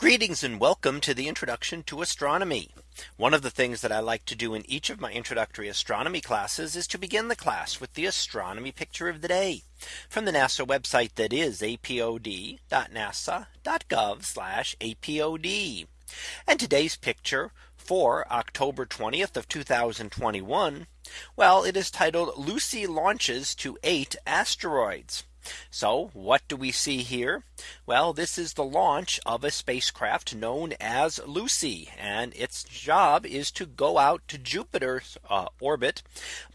Greetings and welcome to the introduction to astronomy. One of the things that I like to do in each of my introductory astronomy classes is to begin the class with the astronomy picture of the day from the NASA website that is apod.nasa.gov apod. And today's picture for October 20th of 2021. Well, it is titled Lucy launches to eight asteroids. So what do we see here? Well, this is the launch of a spacecraft known as Lucy. And its job is to go out to Jupiter's uh, orbit,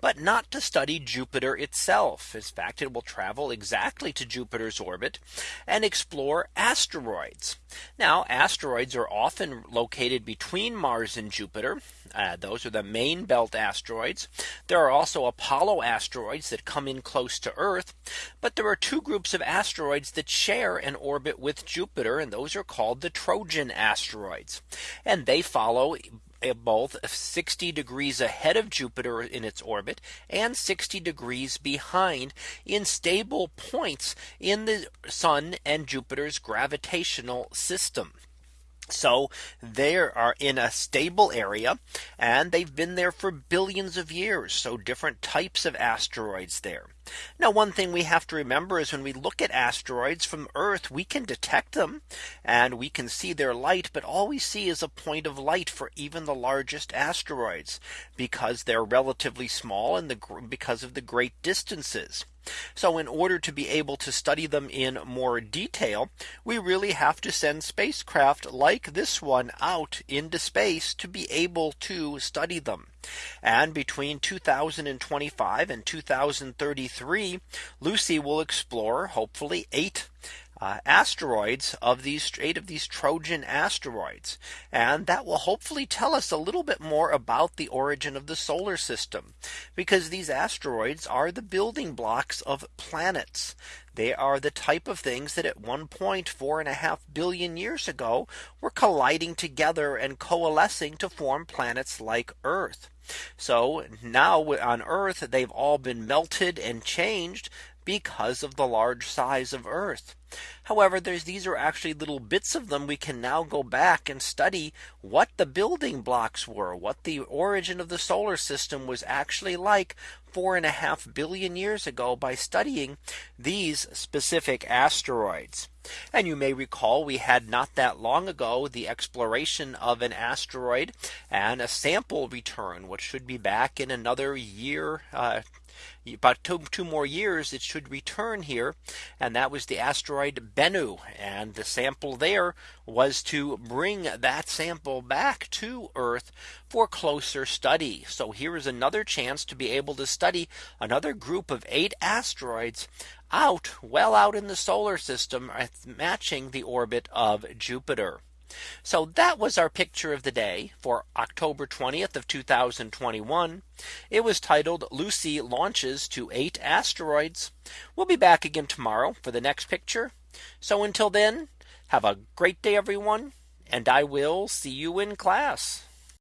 but not to study Jupiter itself. In fact, it will travel exactly to Jupiter's orbit and explore asteroids. Now asteroids are often located between Mars and Jupiter. Uh, those are the main belt asteroids. There are also Apollo asteroids that come in close to Earth. But there are two groups of asteroids that share an orbit with Jupiter. And those are called the Trojan asteroids. And they follow eh, both 60 degrees ahead of Jupiter in its orbit and 60 degrees behind in stable points in the sun and Jupiter's gravitational system. So they are in a stable area and they've been there for billions of years. So different types of asteroids there. Now one thing we have to remember is when we look at asteroids from Earth, we can detect them and we can see their light. But all we see is a point of light for even the largest asteroids because they're relatively small and the because of the great distances. So in order to be able to study them in more detail, we really have to send spacecraft like this one out into space to be able to study them. And between 2025 and 2033, Lucy will explore hopefully eight uh, asteroids of these eight of these Trojan asteroids. And that will hopefully tell us a little bit more about the origin of the solar system. Because these asteroids are the building blocks of planets. They are the type of things that at one point four and a half billion years ago were colliding together and coalescing to form planets like Earth. So now on Earth, they've all been melted and changed because of the large size of Earth. However, there's these are actually little bits of them we can now go back and study what the building blocks were, what the origin of the solar system was actually like four and a half billion years ago by studying these specific asteroids. And you may recall we had not that long ago the exploration of an asteroid and a sample return, which should be back in another year. Uh, about two, two more years it should return here and that was the asteroid Bennu and the sample there was to bring that sample back to Earth for closer study. So here is another chance to be able to study another group of eight asteroids out well out in the solar system matching the orbit of Jupiter. So that was our picture of the day for October 20th of 2021. It was titled Lucy launches to eight asteroids. We'll be back again tomorrow for the next picture. So until then, have a great day, everyone. And I will see you in class.